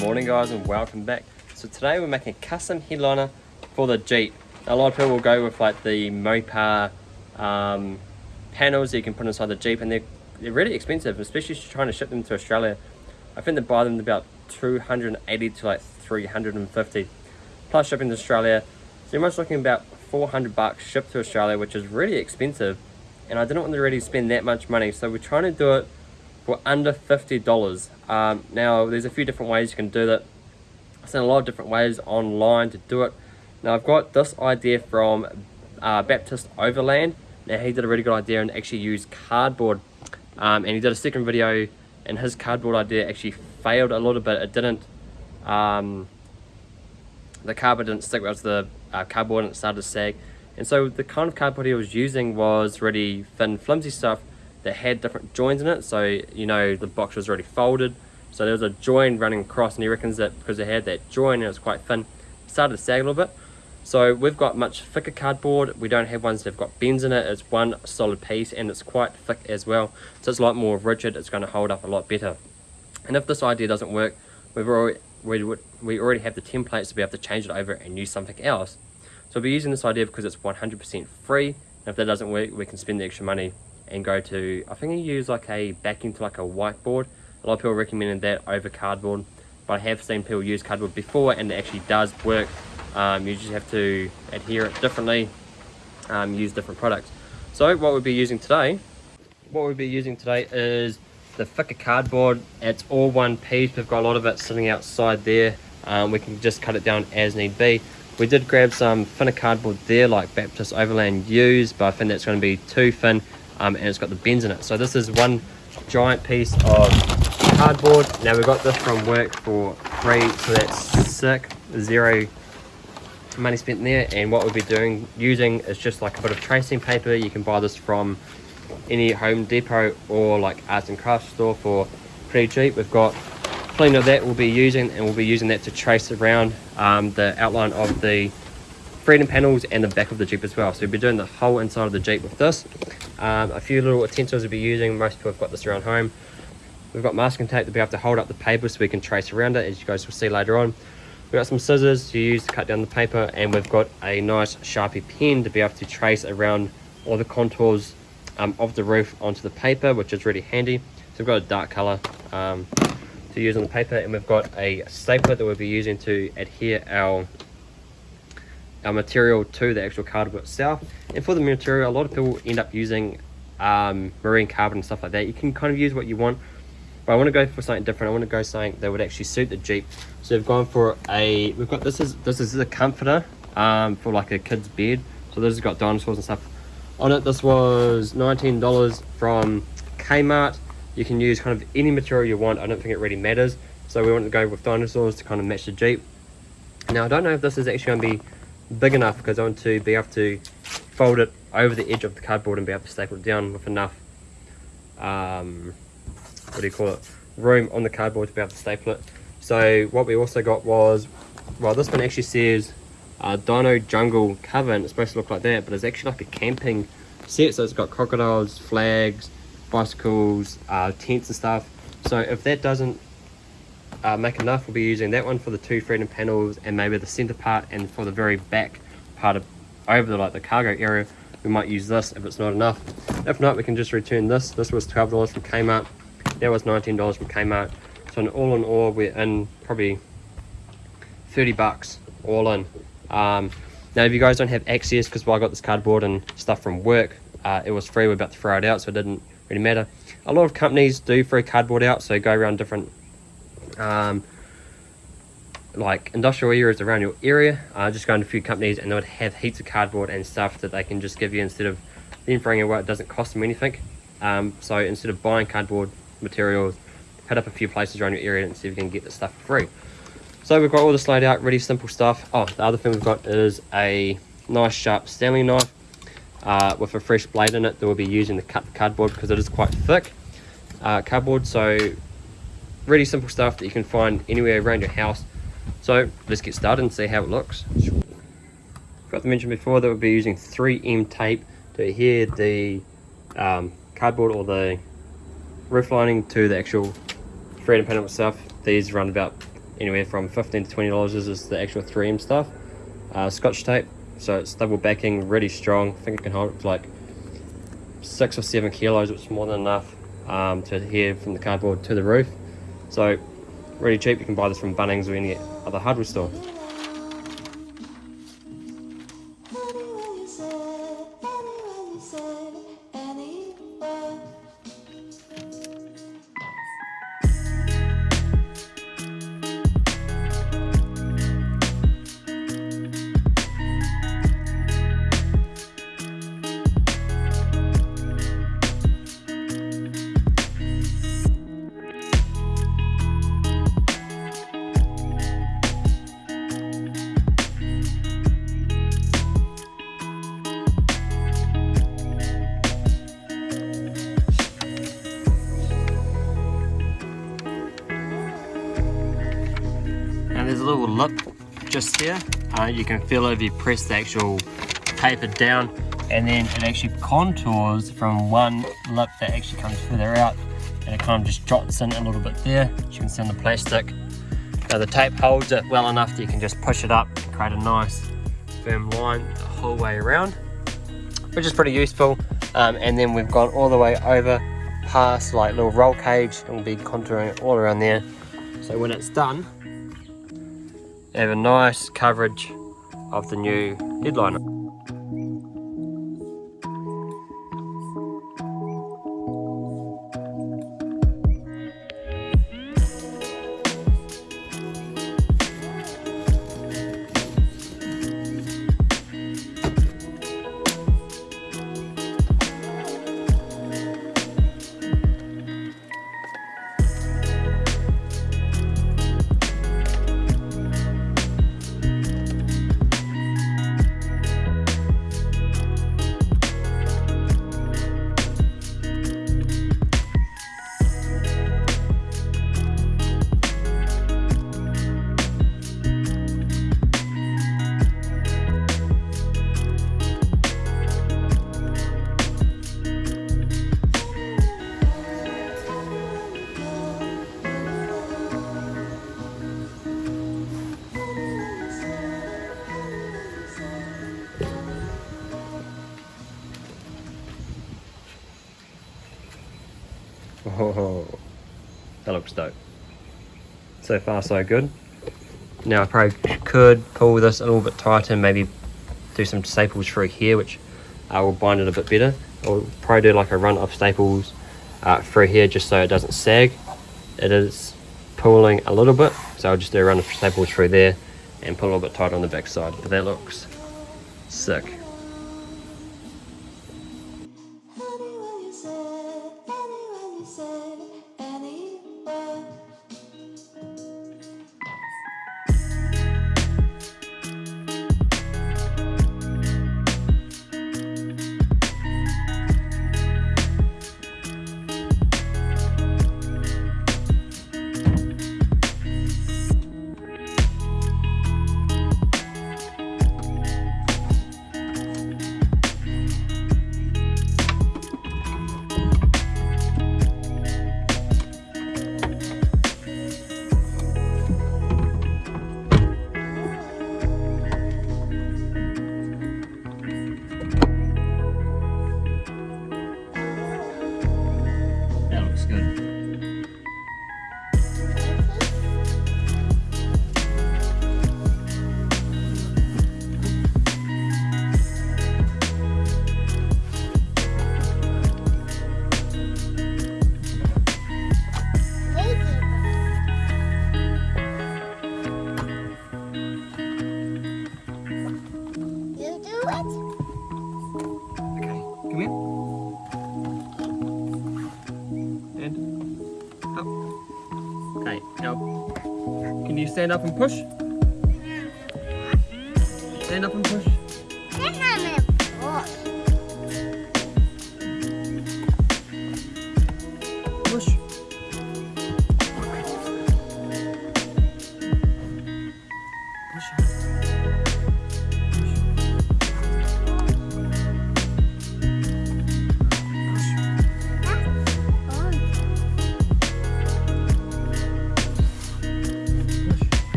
Morning guys and welcome back. So today we're making a custom headliner for the Jeep. A lot of people will go with like the Mopar um, panels that you can put inside the Jeep and they're, they're really expensive, especially trying to ship them to Australia. I think they buy them about 280 to like 350 plus shipping to Australia. So you're much looking about 400 bucks shipped to Australia, which is really expensive. And I didn't want to really spend that much money. So we're trying to do it for under $50. Um, now, there's a few different ways you can do that. I've seen a lot of different ways online to do it. Now, I've got this idea from uh, Baptist Overland. Now, he did a really good idea and actually used cardboard. Um, and he did a second video, and his cardboard idea actually failed a little bit. It didn't, um, the cardboard didn't stick well to the uh, cardboard and it started to sag. And so the kind of cardboard he was using was really thin, flimsy stuff that had different joins in it. So you know the box was already folded. So there was a join running across and he reckons that because it had that join and it was quite thin started to sag a little bit. So we've got much thicker cardboard. We don't have ones that have got bends in it. It's one solid piece and it's quite thick as well. So it's a lot more rigid. It's going to hold up a lot better. And if this idea doesn't work we've already we, we already have the templates to be able to change it over and use something else. So we'll be using this idea because it's 100% free. And if that doesn't work we can spend the extra money and go to, I think you use like a backing to like a whiteboard. A lot of people recommended that over cardboard, but I have seen people use cardboard before and it actually does work. Um, you just have to adhere it differently, um, use different products. So what we'll be using today, what we'll be using today is the thicker cardboard. It's all one piece. We've got a lot of it sitting outside there. Um, we can just cut it down as need be. We did grab some thinner cardboard there like Baptist Overland used, but I think that's going to be too thin um, and it's got the bends in it. So this is one giant piece of cardboard. Now we got this from work for free, so that's sick, zero money spent there. And what we'll be doing, using is just like a bit of tracing paper. You can buy this from any Home Depot or like arts and crafts store for pretty cheap. We've got plenty of that we'll be using and we'll be using that to trace around um, the outline of the freedom panels and the back of the Jeep as well. So we'll be doing the whole inside of the Jeep with this. Um, a few little utensils we'll be using. Most people have got this around home. We've got masking tape to be able to hold up the paper so we can trace around it, as you guys will see later on. We've got some scissors to use to cut down the paper, and we've got a nice Sharpie pen to be able to trace around all the contours um, of the roof onto the paper, which is really handy. So we've got a dark color um, to use on the paper, and we've got a stapler that we'll be using to adhere our our material to the actual cardboard itself. And for the material a lot of people end up using um, marine carpet and stuff like that. You can kind of use what you want but I want to go for something different. I want to go something that would actually suit the Jeep. So we've gone for a we've got this is this is a comforter um, for like a kid's bed. So this has got dinosaurs and stuff on it. This was $19 from Kmart. You can use kind of any material you want. I don't think it really matters. So we want to go with dinosaurs to kind of match the Jeep. Now I don't know if this is actually going to be big enough because I want to be able to fold it over the edge of the cardboard and be able to staple it down with enough um, what do you call it room on the cardboard to be able to staple it. So what we also got was well this one actually says uh, dino jungle cover and it's supposed to look like that but it's actually like a camping set. So it's got crocodiles flags bicycles uh, tents and stuff. So if that doesn't uh, make enough we'll be using that one for the two freedom panels and maybe the center part and for the very back part of over the like the cargo area we might use this if it's not enough. If not we can just return this. This was 12 dollars from kmart. That was 19 dollars from kmart. So in all in all we're in probably 30 bucks all in. Um, now if you guys don't have access because well, i got this cardboard and stuff from work uh, it was free. We're about to throw it out so it didn't really matter. A lot of companies do free cardboard out so go around different um, like industrial areas around your area. Uh, just go to a few companies and they would have heaps of cardboard and stuff that they can just give you instead of them throwing it away it doesn't cost them anything. Um, so instead of buying cardboard materials head up a few places around your area and see if you can get the stuff free. So we've got all this laid out really simple stuff. Oh the other thing we've got is a nice sharp stanley knife uh, with a fresh blade in it that we'll be using to cut the cardboard because it is quite thick uh, cardboard. So really simple stuff that you can find anywhere around your house. So let's get started and see how it looks. Forgot to mention before that we'll be using 3m tape to adhere the um, cardboard or the roof lining to the actual freedom panel itself. These run about anywhere from 15 to 20 dollars is the actual 3M stuff. Uh, scotch tape so it's double backing really strong. I think it can hold like six or seven kilos which is more than enough um, to adhere from the cardboard to the roof so really cheap. You can buy this from Bunnings or any other hardware store lip just here. Uh, you can feel it if you press the actual taper down and then it actually contours from one lip that actually comes further out and it kind of just drops in a little bit there. As you can see on the plastic. Now the tape holds it well enough that you can just push it up and create a nice firm line the whole way around which is pretty useful. Um, and then we've gone all the way over past like little roll cage and we'll be contouring it all around there. So when it's done, have a nice coverage of the new headliner. That looks dope. So far so good. Now I probably could pull this a little bit tighter and maybe do some staples through here which uh, will bind it a bit better. I'll probably do like a run of staples uh, through here just so it doesn't sag. It is pulling a little bit so I'll just do a run of staples through there and pull a little bit tighter on the back side. But that looks sick. Now can you stand up and push? Stand up and push.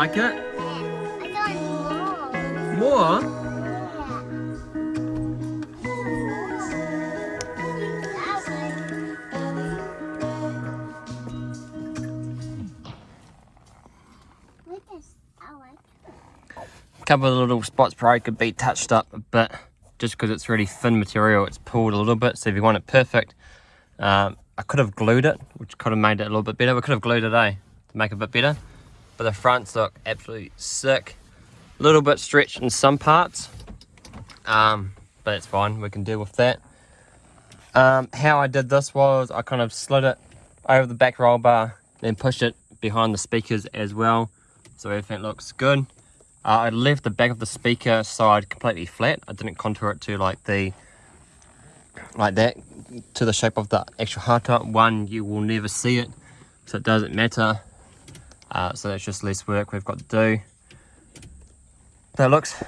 Like it? Yeah. More. More? Couple of little spots probably could be touched up a bit just because it's really thin material it's pulled a little bit so if you want it perfect um, I could have glued it which could have made it a little bit better we could have glued it eh to make it a bit better but the fronts look absolutely sick a little bit stretched in some parts um, but it's fine we can deal with that um, how I did this was I kind of slid it over the back roll bar then pushed it behind the speakers as well so everything looks good uh, I left the back of the speaker side completely flat. I didn't contour it to like the like that to the shape of the actual hardtop. One, you will never see it, so it doesn't matter. Uh, so that's just less work we've got to do. That looks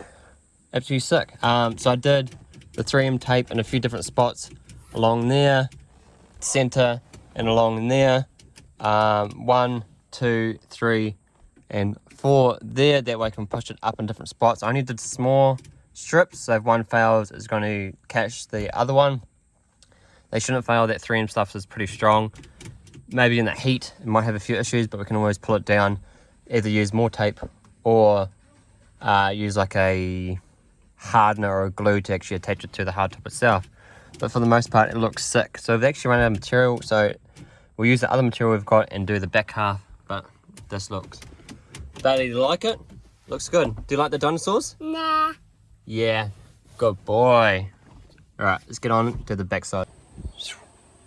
absolutely sick. Um, so I did the 3M tape in a few different spots along there, center, and along there. Um, one, two, three, and four there that way I can push it up in different spots I only did small strips so if one fails it's going to catch the other one they shouldn't fail that 3M stuff is pretty strong maybe in the heat it might have a few issues but we can always pull it down either use more tape or uh, use like a hardener or a glue to actually attach it to the hardtop itself but for the most part it looks sick so we've actually run out of material so we'll use the other material we've got and do the back half but this looks Bailey, do you like it? Looks good. Do you like the dinosaurs? Nah. Yeah. Good boy. Alright, let's get on to the backside.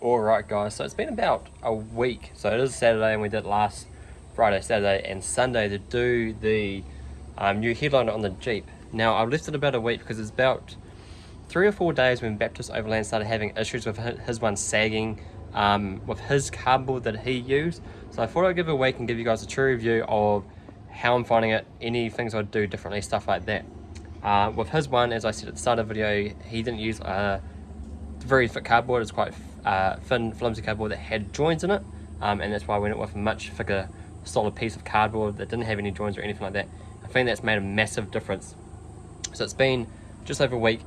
Alright guys, so it's been about a week. So it is Saturday and we did last Friday, Saturday and Sunday to do the um, new headliner on the Jeep. Now I've left it about a week because it's about three or four days when Baptist Overland started having issues with his one sagging um, with his cardboard that he used. So I thought I'd give a week and give you guys a true review of how I'm finding it, any things I'd do differently, stuff like that. Uh, with his one, as I said at the start of the video, he didn't use uh, very thick cardboard. It's quite uh, thin, flimsy cardboard that had joints in it, um, and that's why I went with a much thicker, solid piece of cardboard that didn't have any joints or anything like that. I think that's made a massive difference. So it's been just over a week,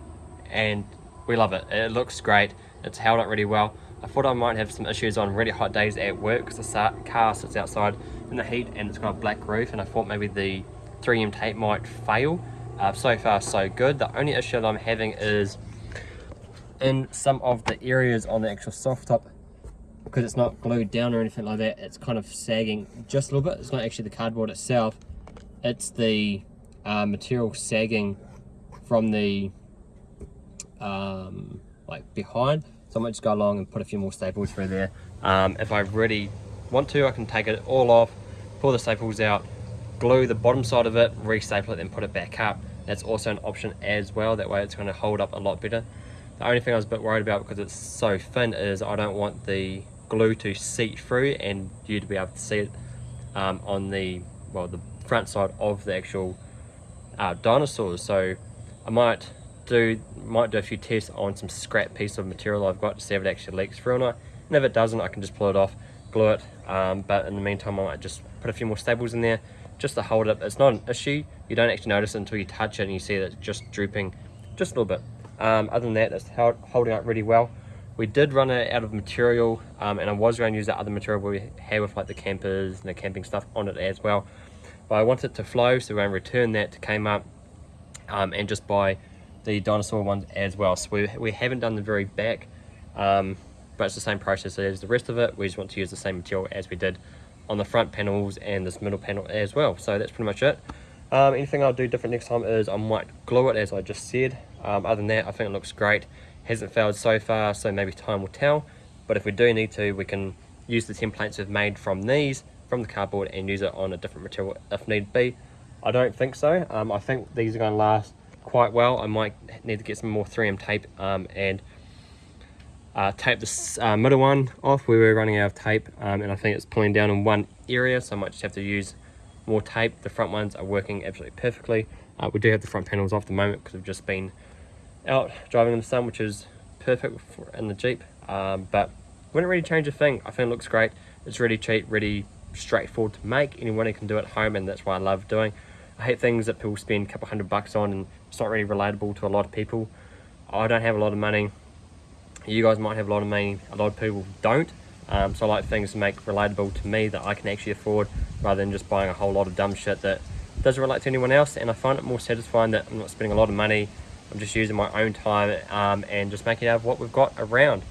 and we love it. It looks great. It's held up really well. I thought I might have some issues on really hot days at work because the car sits outside in the heat and it's got a black roof and I thought maybe the 3M tape might fail. Uh, so far so good. The only issue that I'm having is in some of the areas on the actual soft top because it's not glued down or anything like that it's kind of sagging just a little bit. It's not actually the cardboard itself. It's the uh, material sagging from the um, like behind. So I might just go along and put a few more staples through there. Um, if I really want to I can take it all off pull the staples out glue the bottom side of it re-staple it then put it back up. That's also an option as well. That way it's going to hold up a lot better the only thing I was a bit worried about because it's so thin is I don't want the glue to seep through and you to be able to see it um, on the well the front side of the actual uh, dinosaurs. So I might do might do a few tests on some scrap piece of material I've got to see if it actually leaks through or not. And if it doesn't I can just pull it off glue it um, but in the meantime I might just put a few more staples in there just to hold it up. it's not an issue. You don't actually notice it until you touch it and you see that it's just drooping just a little bit um, other than that it's held, holding up really well. We did run it out of material um, and I was going to use that other material we had with like the campers and the camping stuff on it as well. But I want it to flow so we're going to return that to Kmart um, and just buy the dinosaur ones as well. So we, we haven't done the very back um, but it's the same process as the rest of it. We just want to use the same material as we did on the front panels and this middle panel as well. So that's pretty much it um, anything I'll do different next time is I might glue it as I just said. Um, other than that I think it looks great. Hasn't failed so far so maybe time will tell. But if we do need to we can use the templates we've made from these from the cardboard and use it on a different material if need be. I don't think so. Um, I think these are going to last quite well. I might need to get some more 3M tape um, and uh, tape this uh, middle one off we were running out of tape. Um, and I think it's pulling down in one area so I might just have to use more tape the front ones are working absolutely perfectly uh, we do have the front panels off the moment because we've just been out driving in the sun which is perfect for, in the Jeep um, but wouldn't really change a thing I think it looks great it's really cheap really straightforward to make. Anyone can do it at home, and that's why I love doing. I hate things that people spend a couple hundred bucks on, and it's not really relatable to a lot of people. I don't have a lot of money. You guys might have a lot of money. A lot of people don't. Um, so I like things to make relatable to me that I can actually afford, rather than just buying a whole lot of dumb shit that doesn't relate to anyone else. And I find it more satisfying that I'm not spending a lot of money. I'm just using my own time um, and just making out of what we've got around.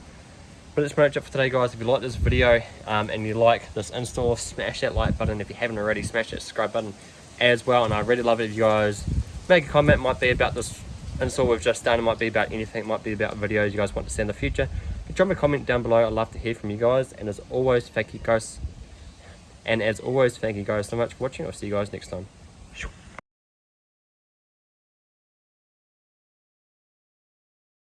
But that's pretty much it for today, guys. If you like this video um, and you like this install, smash that like button. If you haven't already, smash that subscribe button as well. And I really love it if you guys make a comment. It might be about this install we've just done. It might be about anything. It might be about videos you guys want to see in the future. Drop a comment down below. I'd love to hear from you guys. And as always, thank you guys. And as always, thank you guys so much for watching. I'll see you guys next time.